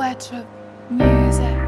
Wet Music.